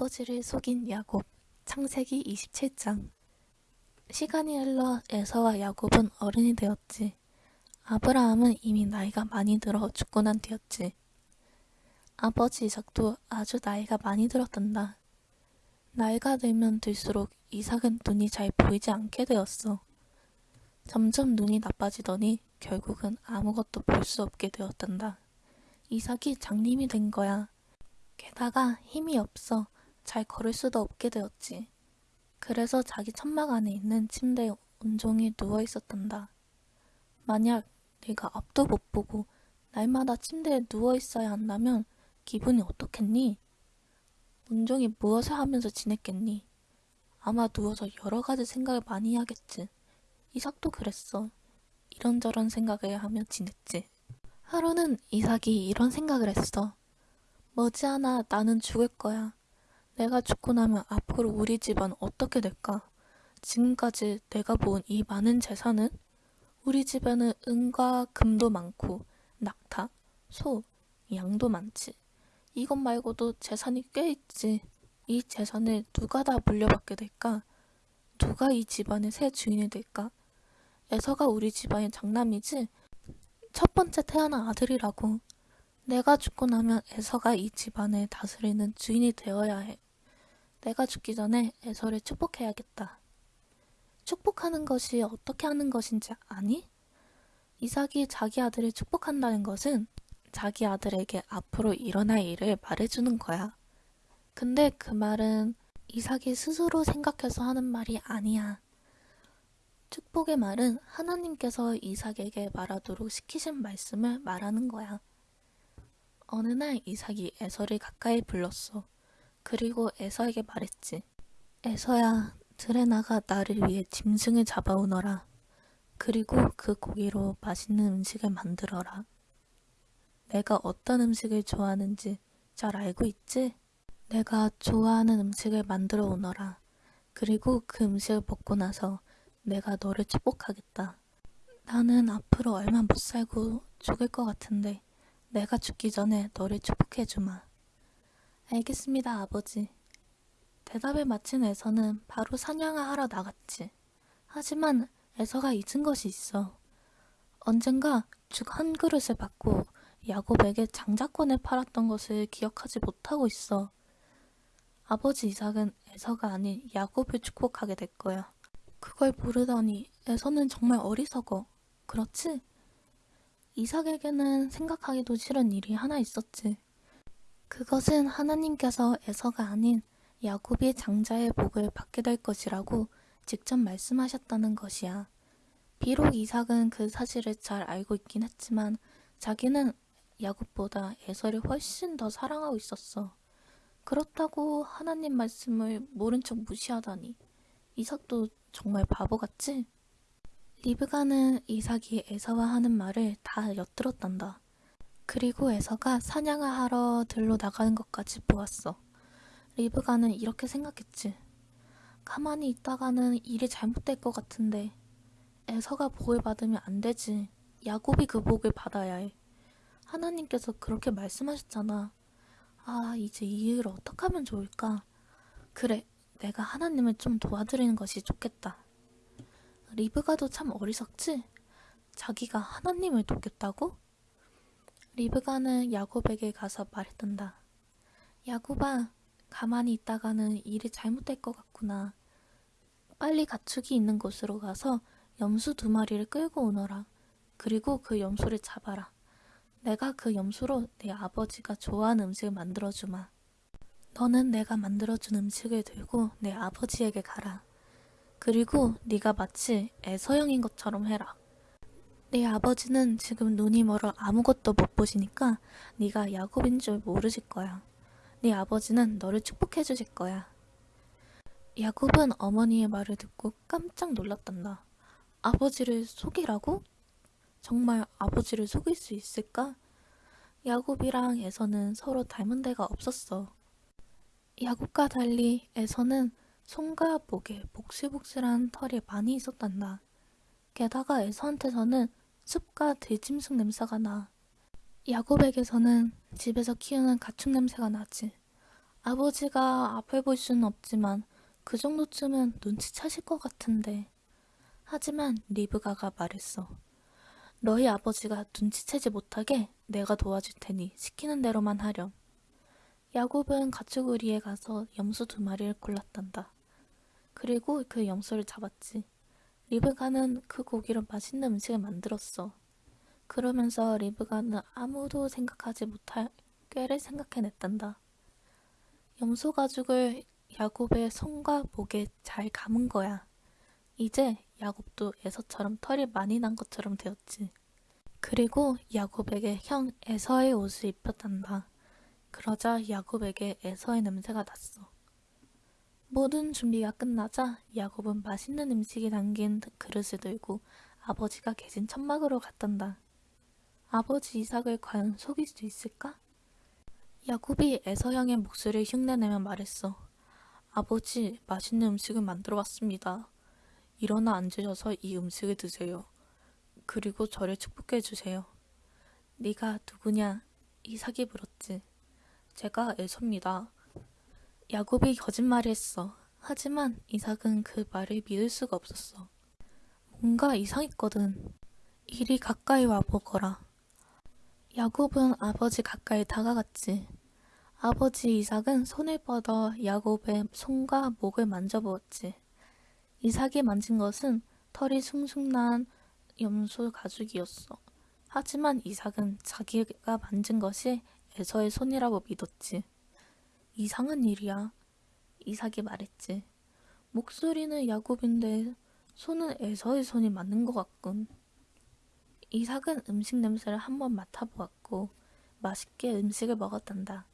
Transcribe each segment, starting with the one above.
아버지를 속인 야곱 창세기 27장 시간이 흘러 에서와 야곱은 어른이 되었지. 아브라함은 이미 나이가 많이 들어 죽고 난 뒤였지. 아버지 이삭도 아주 나이가 많이 들었단다. 나이가 들면 들수록 이삭은 눈이 잘 보이지 않게 되었어. 점점 눈이 나빠지더니 결국은 아무것도 볼 수 없게 되었단다. 이삭이 장님이 된 거야. 게다가 힘이 없어 잘 걸을 수도 없게 되었지. 그래서 자기 천막 안에 있는 침대에 온종일 누워 있었단다. 만약 네가 앞도 못 보고 날마다 침대에 누워 있어야 한다면 기분이 어떻겠니? 온종일 무엇을 하면서 지냈겠니? 아마 누워서 여러 가지 생각을 많이 하겠지. 이삭도 그랬어. 이런저런 생각을 하며 지냈지. 하루는 이삭이 이런 생각을 했어. 머지않아 나는 죽을 거야. 내가 죽고 나면 앞으로 우리 집안 어떻게 될까? 지금까지 내가 모은 이 많은 재산은? 우리 집에는 은과 금도 많고 낙타, 소, 양도 많지. 이것 말고도 재산이 꽤 있지. 이 재산을 누가 다 물려받게 될까? 누가 이 집안의 새 주인이 될까? 에서가 우리 집안의 장남이지? 첫 번째 태어난 아들이라고. 내가 죽고 나면 에서가 이 집안을 다스리는 주인이 되어야 해. 내가 죽기 전에 에서를 축복해야겠다. 축복하는 것이 어떻게 하는 것인지 아니? 이삭이 자기 아들을 축복한다는 것은 자기 아들에게 앞으로 일어날 일을 말해주는 거야. 근데 그 말은 이삭이 스스로 생각해서 하는 말이 아니야. 축복의 말은 하나님께서 이삭에게 말하도록 시키신 말씀을 말하는 거야. 어느 날 이삭이 에서를 가까이 불렀어. 그리고 에서에게 말했지. 에서야, 들에 나가 나를 위해 짐승을 잡아오너라. 그리고 그 고기로 맛있는 음식을 만들어라. 내가 어떤 음식을 좋아하는지 잘 알고 있지? 내가 좋아하는 음식을 만들어 오너라. 그리고 그 음식을 먹고 나서 내가 너를 축복하겠다. 나는 앞으로 얼마 못 살고 죽을 것 같은데 내가 죽기 전에 너를 축복해주마. 알겠습니다, 아버지. 대답을 마친 에서는 바로 사냥을 하러 나갔지. 하지만 에서가 잊은 것이 있어. 언젠가 죽 한 그릇을 받고 야곱에게 장자권을 팔았던 것을 기억하지 못하고 있어. 아버지 이삭은 에서가 아닌 야곱을 축복하게 될 거야. 그걸 모르다니 에서는 정말 어리석어. 그렇지? 이삭에게는 생각하기도 싫은 일이 하나 있었지. 그것은 하나님께서 에서가 아닌 야곱이 장자의 복을 받게 될 것이라고 직접 말씀하셨다는 것이야. 비록 이삭은 그 사실을 잘 알고 있긴 했지만 자기는 야곱보다 에서를 훨씬 더 사랑하고 있었어. 그렇다고 하나님 말씀을 모른 척 무시하다니. 이삭도 정말 바보 같지? 리브가는 이삭이 에서와 하는 말을 다 엿들었단다. 그리고 에서가 사냥을 하러 들로 나가는 것까지 보았어. 리브가는 이렇게 생각했지. 가만히 있다가는 일이 잘못될 것 같은데 에서가 복을 받으면 안 되지. 야곱이 그 복을 받아야 해. 하나님께서 그렇게 말씀하셨잖아. 아, 이제 이 일을 어떻게 하면 좋을까? 그래, 내가 하나님을 좀 도와드리는 것이 좋겠다. 리브가도 참 어리석지? 자기가 하나님을 돕겠다고? 리브가는 야곱에게 가서 말했단다. 야곱아, 가만히 있다가는 일이 잘못될 것 같구나. 빨리 가축이 있는 곳으로 가서 염소 두 마리를 끌고 오너라. 그리고 그 염소를 잡아라. 내가 그 염소로 내 아버지가 좋아하는 음식을 만들어주마. 너는 내가 만들어준 음식을 들고 내 아버지에게 가라. 그리고 네가 마치 애서형인 것처럼 해라. 네 아버지는 지금 눈이 멀어 아무것도 못 보시니까 네가 야곱인 줄 모르실 거야. 네 아버지는 너를 축복해 주실 거야. 야곱은 어머니의 말을 듣고 깜짝 놀랐단다. 아버지를 속이라고? 정말 아버지를 속일 수 있을까? 야곱이랑 에서는 서로 닮은 데가 없었어. 야곱과 달리 에서는 손과 목에 복실복실한 털이 많이 있었단다. 게다가 에서한테서는 숲과 들짐승 냄새가 나. 야곱에게서는 집에서 키우는 가축 냄새가 나지. 아버지가 앞을 볼 수는 없지만 그 정도쯤은 눈치채실 것 같은데. 하지만 리브가가 말했어. 너희 아버지가 눈치채지 못하게 내가 도와줄 테니 시키는 대로만 하렴. 야곱은 가축우리에 가서 염소 두 마리를 골랐단다. 그리고 그 염소를 잡았지. 리브가는 그 고기로 맛있는 음식을 만들었어. 그러면서 리브가는 아무도 생각하지 못할 꾀를 생각해냈단다. 염소 가죽을 야곱의 손과 목에 잘 감은 거야. 이제 야곱도 에서처럼 털이 많이 난 것처럼 되었지. 그리고 야곱에게 형 에서의 옷을 입혔단다. 그러자 야곱에게 에서의 냄새가 났어. 모든 준비가 끝나자 야곱은 맛있는 음식이 담긴 그릇을 들고 아버지가 계신 천막으로 갔단다. 아버지 이삭을 과연 속일 수 있을까? 야곱이 에서 형의 목소리를 흉내내며 말했어. 아버지, 맛있는 음식을 만들어 왔습니다. 일어나 앉으셔서 이 음식을 드세요. 그리고 저를 축복해 주세요. 네가 누구냐? 이삭이 물었지. 제가 에서입니다. 야곱이 거짓말을 했어. 하지만 이삭은 그 말을 믿을 수가 없었어. 뭔가 이상했거든. 이리 가까이 와보거라. 야곱은 아버지 가까이 다가갔지. 아버지 이삭은 손을 뻗어 야곱의 손과 목을 만져보았지. 이삭이 만진 것은 털이 숭숭 난 염소 가죽이었어. 하지만 이삭은 자기가 만진 것이 에서의 손이라고 믿었지. 이상한 일이야. 이삭이 말했지. 목소리는 야곱인데 손은 에서의 손이 맞는 것 같군. 이삭은 음식 냄새를 한번 맡아보았고 맛있게 음식을 먹었단다.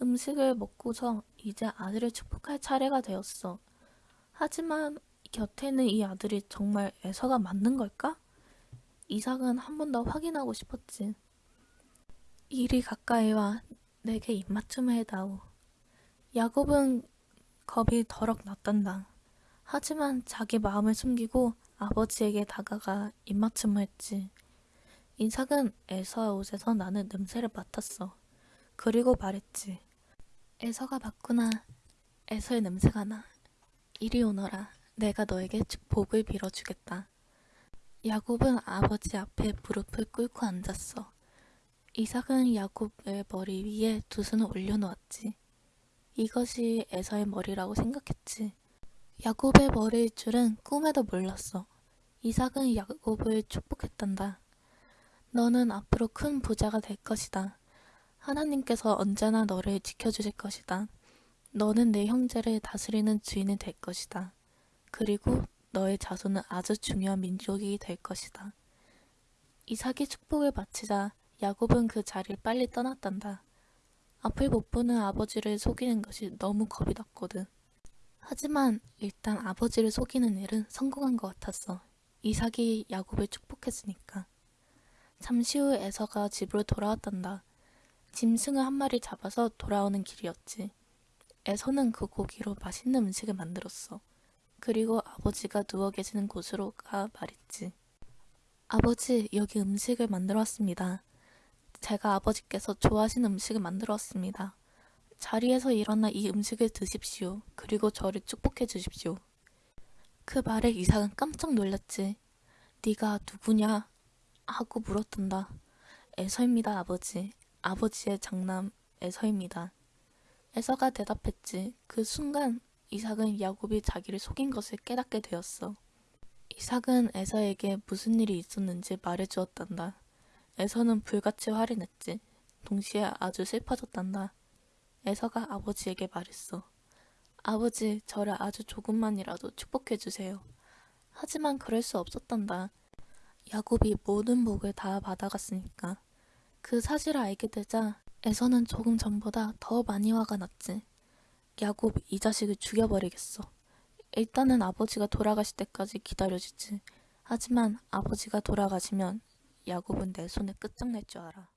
음식을 먹고서 이제 아들을 축복할 차례가 되었어. 하지만 곁에는 이 아들이 정말 에서가 맞는 걸까? 이삭은 한 번 더 확인하고 싶었지. 이리 가까이 와 내게 입맞춤을 해다오. 야곱은 겁이 더럭 났단다. 하지만 자기 마음을 숨기고 아버지에게 다가가 입맞춤을 했지. 이삭은 에서의 옷에서 나는 냄새를 맡았어. 그리고 말했지. 에서가 맞구나. 에서의 냄새가 나. 이리 오너라. 내가 너에게 복을 빌어주겠다. 야곱은 아버지 앞에 무릎을 꿇고 앉았어. 이삭은 야곱의 머리 위에 두 손을 올려놓았지. 이것이 에서의 머리라고 생각했지. 야곱의 머리일 줄은 꿈에도 몰랐어. 이삭은 야곱을 축복했단다. 너는 앞으로 큰 부자가 될 것이다. 하나님께서 언제나 너를 지켜주실 것이다. 너는 내 형제를 다스리는 주인이 될 것이다. 그리고 너의 자손은 아주 중요한 민족이 될 것이다. 이삭이 축복을 바치자 야곱은 그 자리를 빨리 떠났단다. 앞을 못 보는 아버지를 속이는 것이 너무 겁이 났거든. 하지만 일단 아버지를 속이는 일은 성공한 것 같았어. 이삭이 야곱을 축복했으니까. 잠시 후 에서가 집으로 돌아왔단다. 짐승을 한 마리 잡아서 돌아오는 길이었지. 에서는 그 고기로 맛있는 음식을 만들었어. 그리고 아버지가 누워 계시는 곳으로 가 말했지. 아버지, 여기 음식을 만들어 왔습니다. 제가 아버지께서 좋아하시는 음식을 만들어 왔습니다. 자리에서 일어나 이 음식을 드십시오. 그리고 저를 축복해 주십시오. 그 말에 이삭은 깜짝 놀랐지. 네가 누구냐? 하고 물었단다. 에서입니다, 아버지. 아버지의 장남 에서입니다. 에서가 대답했지. 그 순간 이삭은 야곱이 자기를 속인 것을 깨닫게 되었어. 이삭은 에서에게 무슨 일이 있었는지 말해주었단다. 에서는 불같이 화를 냈지. 동시에 아주 슬퍼졌단다. 에서가 아버지에게 말했어. 아버지, 저를 아주 조금만이라도 축복해 주세요. 하지만 그럴 수 없었단다. 야곱이 모든 복을 다 받아갔으니까. 그 사실을 알게 되자 에서는 조금 전보다 더 많이 화가 났지. 야곱 이 자식을 죽여버리겠어. 일단은 아버지가 돌아가실 때까지 기다려주지. 하지만 아버지가 돌아가시면 야곱은 내 손에 끝장낼 줄 알아.